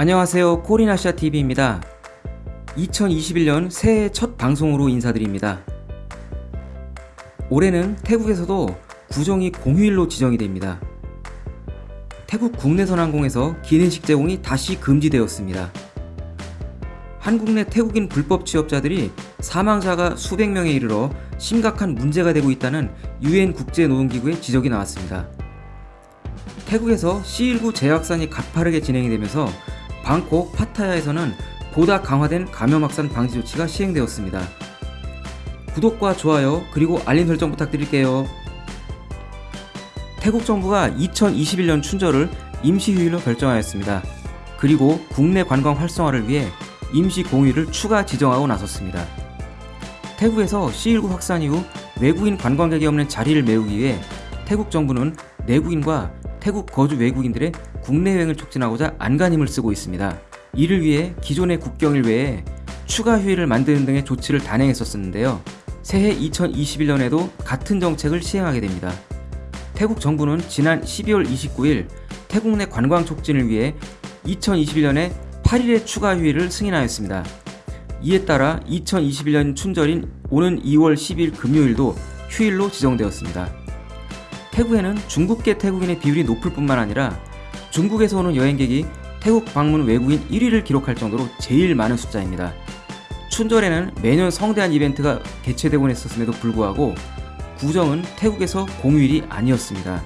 안녕하세요. 코리나시아TV입니다. 2021년 새해 첫 방송으로 인사드립니다. 올해는 태국에서도 구정이 공휴일로 지정이 됩니다. 태국 국내선 항공에서 기내식 제공이 다시 금지되었습니다. 한국 내 태국인 불법 취업자들이 사망자가 수백 명에 이르러 심각한 문제가 되고 있다는 유엔 국제노동기구의 지적이 나왔습니다. 태국에서 C19 재확산이 가파르게 진행이 되면서 방콕 파타야에서는 보다 강화된 감염 확산 방지 조치가 시행되었습니다. 구독과 좋아요 그리고 알림 설정 부탁드릴게요. 태국 정부가 2021년 춘절을 임시휴일로 결정하였습니다. 그리고 국내 관광 활성화를 위해 임시 공휴일을 추가 지정하고 나섰습니다. 태국에서 C19 확산 이후 외국인 관광객이 없는 자리를 메우기 위해 태국 정부는 내국인과 태국 거주 외국인들의 국내 여행을 촉진하고자 안간힘을 쓰고 있습니다. 이를 위해 기존의 국경일 외에 추가 휴일을 만드는 등의 조치를 단행했었는데요. 새해 2021년에도 같은 정책을 시행하게 됩니다. 태국 정부는 지난 12월 29일 태국 내 관광 촉진을 위해 2021년에 8일의 추가 휴일을 승인하였습니다. 이에 따라 2021년 춘절인 오는 2월 10일 금요일도 휴일로 지정되었습니다. 태국에는 중국계 태국인의 비율이 높을 뿐만 아니라 중국에서 오는 여행객이 태국 방문 외국인 1위를 기록할 정도로 제일 많은 숫자입니다. 춘절에는 매년 성대한 이벤트가 개최되곤 했었음에도 불구하고 구정은 태국에서 공휴일이 아니었습니다.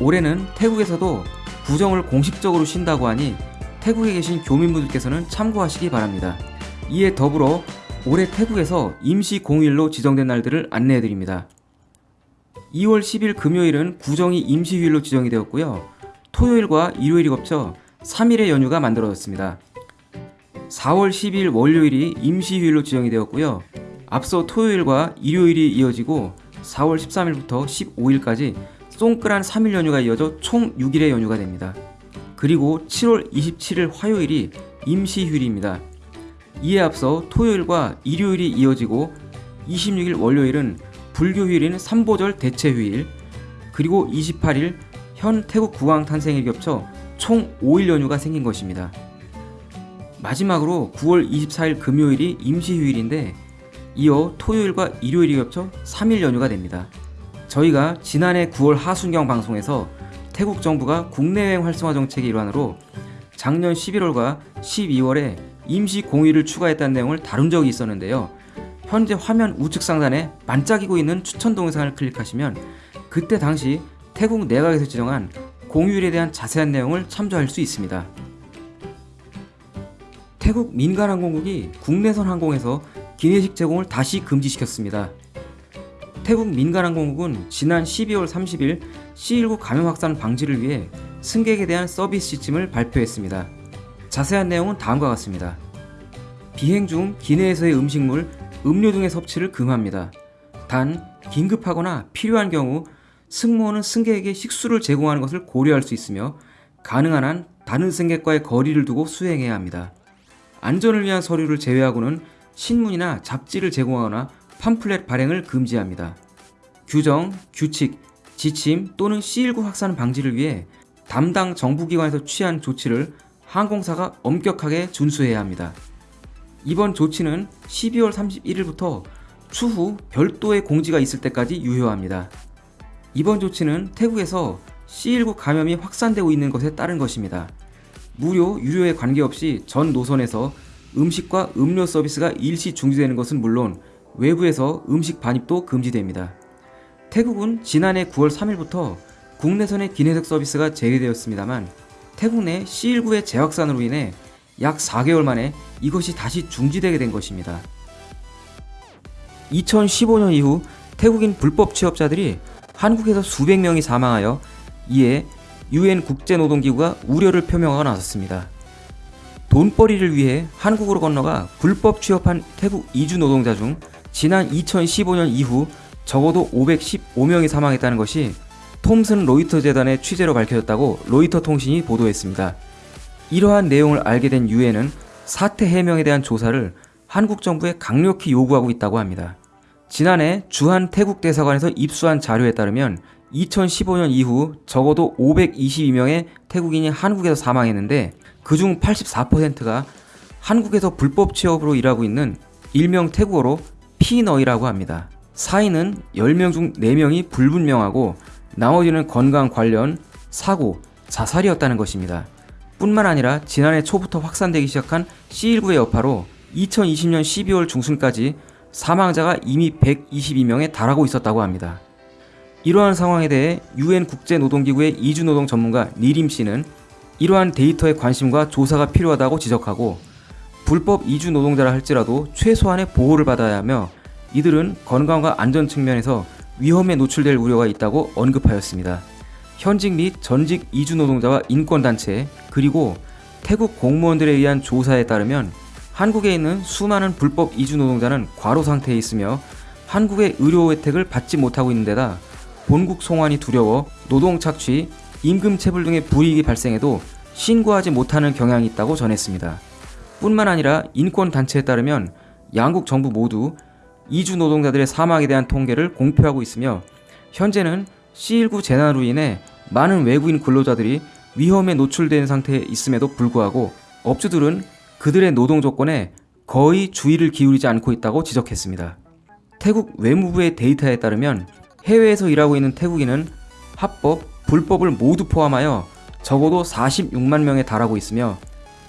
올해는 태국에서도 구정을 공식적으로 쉰다고 하니 태국에 계신 교민분들께서는 참고하시기 바랍니다. 이에 더불어 올해 태국에서 임시 공휴일로 지정된 날들을 안내해드립니다. 2월 10일 금요일은 구정이 임시휴일로 지정이 되었고요. 토요일과 일요일이 겹쳐 3일의 연휴가 만들어졌습니다. 4월 10일 월요일이 임시휴일로 지정이 되었고요. 앞서 토요일과 일요일이 이어지고 4월 13일부터 15일까지 쫑끌한 3일 연휴가 이어져 총 6일의 연휴가 됩니다. 그리고 7월 27일 화요일이 임시휴일입니다. 이에 앞서 토요일과 일요일이 이어지고 26일 월요일은 불교휴일인 삼보절 대체휴일 그리고 28일 현 태국 국왕 탄생일 겹쳐 총 5일 연휴가 생긴 것입니다. 마지막으로 9월 24일 금요일이 임시휴일인데 이어 토요일과 일요일이 겹쳐 3일 연휴가 됩니다. 저희가 지난해 9월 하순경 방송에서 태국 정부가 국내 여행 활성화 정책의 일환으로 작년 11월과 12월에 임시 공휴일을 추가했다는 내용을 다룬 적이 있었는데요. 현재 화면 우측 상단에 반짝이고 있는 추천 동영상을 클릭하시면 그때 당시 태국 내각에서 지정한 공휴일에 대한 자세한 내용을 참조할 수 있습니다. 태국 민간항공국이 국내선 항공에서 기내식 제공을 다시 금지시켰습니다. 태국 민간항공국은 지난 12월 30일 C19 감염 확산 방지를 위해 승객에 대한 서비스 시스템을 발표했습니다. 자세한 내용은 다음과 같습니다. 비행 중 기내에서의 음식물, 음료 등의 섭취를 금합니다. 단, 긴급하거나 필요한 경우 승무원은 승객에게 식수를 제공하는 것을 고려할 수 있으며 가능한 한 다른 승객과의 거리를 두고 수행해야 합니다. 안전을 위한 서류를 제외하고는 신문이나 잡지를 제공하거나 팜플렛 발행을 금지합니다. 규정, 규칙, 지침 또는 C19 확산 방지를 위해 담당 정부기관에서 취한 조치를 항공사가 엄격하게 준수해야 합니다. 이번 조치는 12월 31일부터 추후 별도의 공지가 있을 때까지 유효합니다. 이번 조치는 태국에서 C19 감염이 확산되고 있는 것에 따른 것입니다. 무료, 유료에 관계없이 전 노선에서 음식과 음료 서비스가 일시 중지되는 것은 물론 외부에서 음식 반입도 금지됩니다. 태국은 지난해 9월 3일부터 국내선의 기내식 서비스가 재개되었습니다만 태국 내 C19의 재확산으로 인해 약 4개월 만에 이것이 다시 중지되게 된 것입니다. 2015년 이후 태국인 불법 취업자들이 한국에서 수백 명이 사망하여 이에 유엔 국제노동기구가 우려를 표명하고 나섰습니다. 돈벌이를 위해 한국으로 건너가 불법 취업한 태국 이주 노동자 중 지난 2015년 이후 적어도 515명이 사망했다는 것이 톰슨 로이터 재단의 취재로 밝혀졌다고 로이터 통신이 보도했습니다. 이러한 내용을 알게 된 유엔은 사태 해명에 대한 조사를 한국 정부에 강력히 요구하고 있다고 합니다. 지난해 주한 태국 대사관에서 입수한 자료에 따르면 2015년 이후 적어도 522명의 태국인이 한국에서 사망했는데 그중 84%가 한국에서 불법 취업으로 일하고 있는 일명 태국어로 피너이라고 합니다. 사인은 10명 중 4명이 불분명하고 나머지는 건강 관련 사고, 자살이었다는 것입니다. 뿐만 아니라 지난해 초부터 확산되기 시작한 C19의 여파로 2020년 12월 중순까지 사망자가 이미 122명에 달하고 있었다고 합니다. 이러한 상황에 대해 UN 국제노동기구의 이주노동 전문가 니림 씨는 이러한 데이터에 관심과 조사가 필요하다고 지적하고 불법 이주 노동자라 할지라도 최소한의 보호를 받아야 하며 이들은 건강과 안전 측면에서 위험에 노출될 우려가 있다고 언급하였습니다. 현직 및 전직 이주 노동자와 인권단체 그리고 태국 공무원들에 의한 조사에 따르면 한국에 있는 수많은 불법 이주 노동자는 과로 상태에 있으며 한국의 의료 혜택을 받지 못하고 있는 데다 본국 송환이 두려워 노동 착취, 임금 체불 등의 불이익이 발생해도 신고하지 못하는 경향이 있다고 전했습니다. 뿐만 아니라 인권단체에 따르면 양국 정부 모두 이주 노동자들의 사망에 대한 통계를 공표하고 있으며 현재는 C19 재난으로 인해 많은 외국인 근로자들이 위험에 노출된 상태에 있음에도 불구하고 업주들은 그들의 노동 조건에 거의 주의를 기울이지 않고 있다고 지적했습니다. 태국 외무부의 데이터에 따르면 해외에서 일하고 있는 태국인은 합법, 불법을 모두 포함하여 적어도 46만 명에 달하고 있으며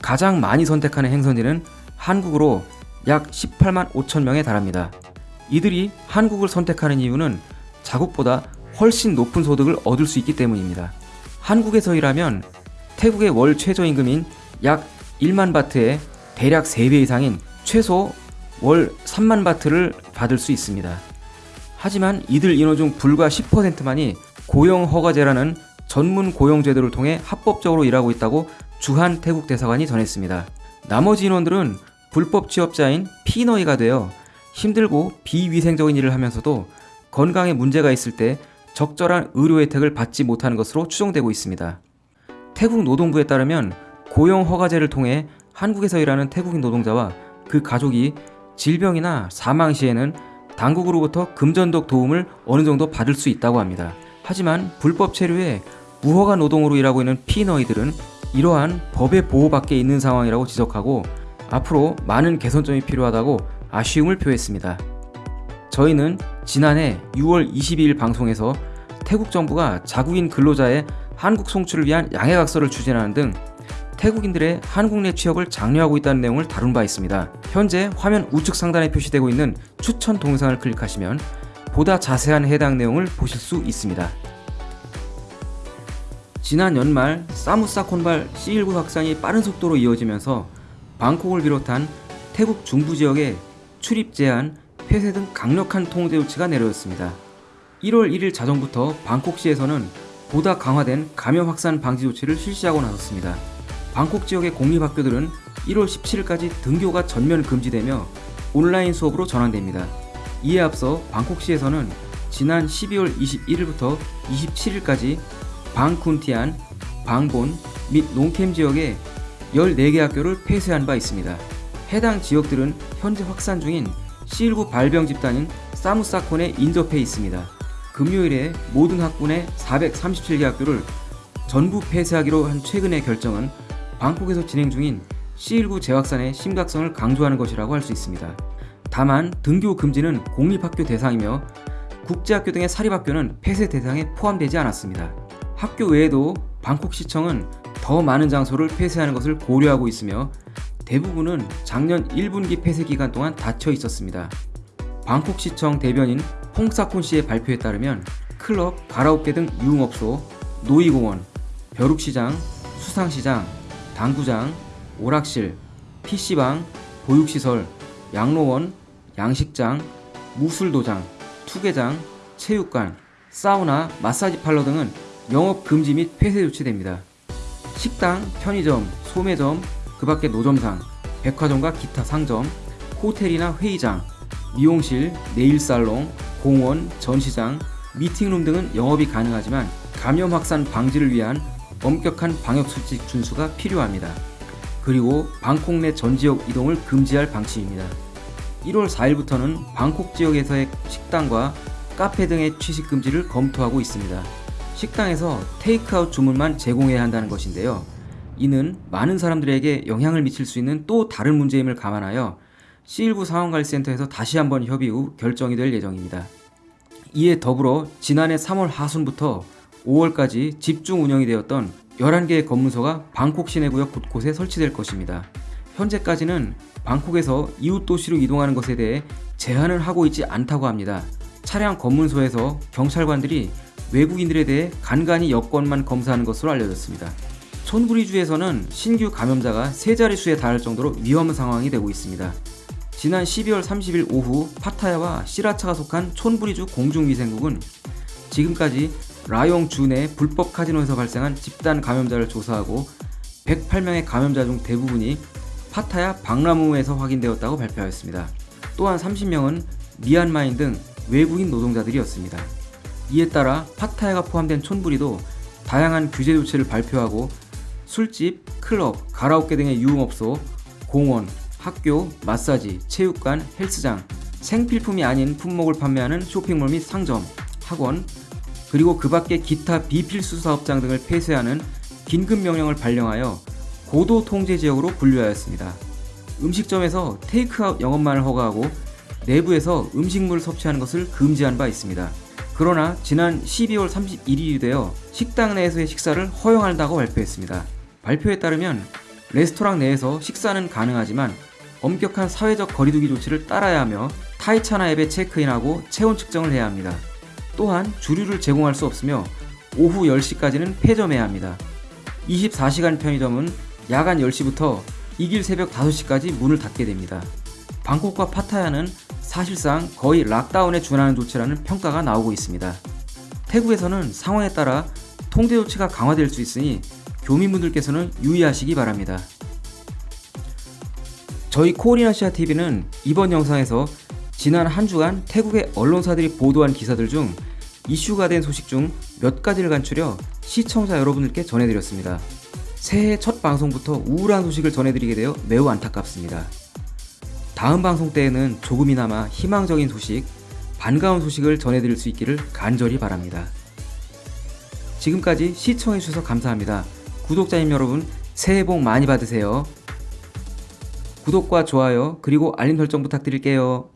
가장 많이 선택하는 행선지는 한국으로 약 18만 5천 명에 달합니다. 이들이 한국을 선택하는 이유는 자국보다 훨씬 높은 소득을 얻을 수 있기 때문입니다. 한국에서 일하면 태국의 월 최저임금인 약 1만 바트에 대략 3배 이상인 최소 월 3만 바트를 받을 수 있습니다. 하지만 이들 인원 중 불과 10%만이 고용 허가제라는 전문 고용 제도를 통해 합법적으로 일하고 있다고 주한 태국 대사관이 전했습니다. 나머지 인원들은 불법 취업자인 피너이가 되어 힘들고 비위생적인 일을 하면서도 건강에 문제가 있을 때 적절한 의료 혜택을 받지 못하는 것으로 추정되고 있습니다. 태국 노동부에 따르면 고용 허가제를 통해 한국에서 일하는 태국인 노동자와 그 가족이 질병이나 사망 시에는 당국으로부터 금전적 도움을 어느 정도 받을 수 있다고 합니다. 하지만 불법 체류에 무허가 노동으로 일하고 있는 피너이들은 이러한 법의 보호 밖에 있는 상황이라고 지적하고 앞으로 많은 개선점이 필요하다고 아쉬움을 표했습니다. 저희는 지난해 6월 22일 방송에서 태국 정부가 자국인 근로자의 한국 송출을 위한 양해각서를 추진하는 등 태국인들의 한국 내 취업을 장려하고 있다는 내용을 다룬 바 있습니다. 현재 화면 우측 상단에 표시되고 있는 추천 동영상을 클릭하시면 보다 자세한 해당 내용을 보실 수 있습니다. 지난 연말 사무사 콘발 C19 확산이 빠른 속도로 이어지면서 방콕을 비롯한 태국 중부 지역에 출입 제한, 폐쇄 등 강력한 통제 조치가 내려졌습니다. 1월 1일 자정부터 방콕시에서는 보다 강화된 감염 확산 방지 조치를 실시하고 나섰습니다. 방콕 지역의 공립학교들은 1월 17일까지 등교가 전면 금지되며 온라인 수업으로 전환됩니다. 이에 앞서 방콕시에서는 지난 12월 21일부터 27일까지 방쿤티안, 방본 및 농캠 지역에 14개 학교를 폐쇄한 바 있습니다. 해당 지역들은 현재 확산 중인 C19 발병 집단인 사무사콘에 인접해 있습니다. 금요일에 모든 학군의 437개 학교를 전부 폐쇄하기로 한 최근의 결정은 방콕에서 진행 중인 C19 재확산의 심각성을 강조하는 것이라고 할 수 있습니다. 다만 등교 금지는 공립학교 대상이며 국제학교 등의 사립학교는 폐쇄 대상에 포함되지 않았습니다. 학교 외에도 방콕시청은 더 많은 장소를 폐쇄하는 것을 고려하고 있으며 대부분은 작년 1분기 폐쇄 기간 동안 닫혀 있었습니다. 방콕시청 대변인 홍사콘 씨의 발표에 따르면 클럽, 가라오케 등 유흥업소, 노이공원, 벼룩시장, 수상시장, 당구장, 오락실, PC방, 보육시설, 양로원, 양식장, 무술도장, 투게장, 체육관, 사우나, 마사지 팔러 등은 영업 금지 및 폐쇄 조치됩니다. 식당, 편의점, 소매점, 그 밖에 노점상, 백화점과 기타 상점, 호텔이나 회의장, 미용실, 네일살롱, 공원, 전시장, 미팅룸 등은 영업이 가능하지만 감염 확산 방지를 위한 엄격한 방역수칙 준수가 필요합니다. 그리고 방콕 내 전 지역 이동을 금지할 방침입니다. 1월 4일부터는 방콕 지역에서의 식당과 카페 등의 취식 금지를 검토하고 있습니다. 식당에서 테이크아웃 주문만 제공해야 한다는 것인데요. 이는 많은 사람들에게 영향을 미칠 수 있는 또 다른 문제임을 감안하여 C19 상황관리센터에서 다시 한번 협의 후 결정이 될 예정입니다. 이에 더불어 지난해 3월 하순부터 5월까지 집중 운영이 되었던 11개의 검문소가 방콕 시내구역 곳곳에 설치될 것입니다. 현재까지는 방콕에서 이웃 도시로 이동하는 것에 대해 제한을 하고 있지 않다고 합니다. 차량 검문소에서 경찰관들이 외국인들에 대해 간간히 여권만 검사하는 것으로 알려졌습니다. 촌부리주에서는 신규 감염자가 세 자릿수에 달할 정도로 위험 상황이 되고 있습니다. 지난 12월 30일 오후 파타야와 시라차가 속한 촌부리주 공중위생국은 지금까지 라용 주내 불법 카지노에서 발생한 집단 감염자를 조사하고 108명의 감염자 중 대부분이 파타야 박라무에서 확인되었다고 발표하였습니다. 또한 30명은 미얀마인 등 외국인 노동자들이었습니다. 이에 따라 파타야가 포함된 촌부리도 다양한 규제 조치를 발표하고 술집, 클럽, 가라오케 등의 유흥업소, 공원, 학교, 마사지, 체육관, 헬스장, 생필품이 아닌 품목을 판매하는 쇼핑몰 및 상점, 학원, 그리고 그 밖의 기타 비필수 사업장 등을 폐쇄하는 긴급 명령을 발령하여 고도 통제 지역으로 분류하였습니다. 음식점에서 테이크아웃 영업만을 허가하고 내부에서 음식물을 섭취하는 것을 금지한 바 있습니다. 그러나 지난 12월 31일이 되어 식당 내에서의 식사를 허용한다고 발표했습니다. 발표에 따르면 레스토랑 내에서 식사는 가능하지만 엄격한 사회적 거리두기 조치를 따라야 하며 타이차나 앱에 체크인하고 체온 측정을 해야 합니다. 또한 주류를 제공할 수 없으며 오후 10시까지는 폐점해야 합니다. 24시간 편의점은 야간 10시부터 이길 새벽 5시까지 문을 닫게 됩니다. 방콕과 파타야는 사실상 거의 락다운에 준하는 조치라는 평가가 나오고 있습니다. 태국에서는 상황에 따라 통제 조치가 강화될 수 있으니 교민분들께서는 유의하시기 바랍니다. 저희 코리아시아 TV는 이번 영상에서 지난 한 주간 태국의 언론사들이 보도한 기사들 중 이슈가 된 소식 중 몇 가지를 간추려 시청자 여러분들께 전해드렸습니다. 새해 첫 방송부터 우울한 소식을 전해드리게 되어 매우 안타깝습니다. 다음 방송 때에는 조금이나마 희망적인 소식, 반가운 소식을 전해드릴 수 있기를 간절히 바랍니다. 지금까지 시청해주셔서 감사합니다. 구독자님 여러분, 새해 복 많이 받으세요. 구독과 좋아요, 그리고 알림 설정 부탁드릴게요.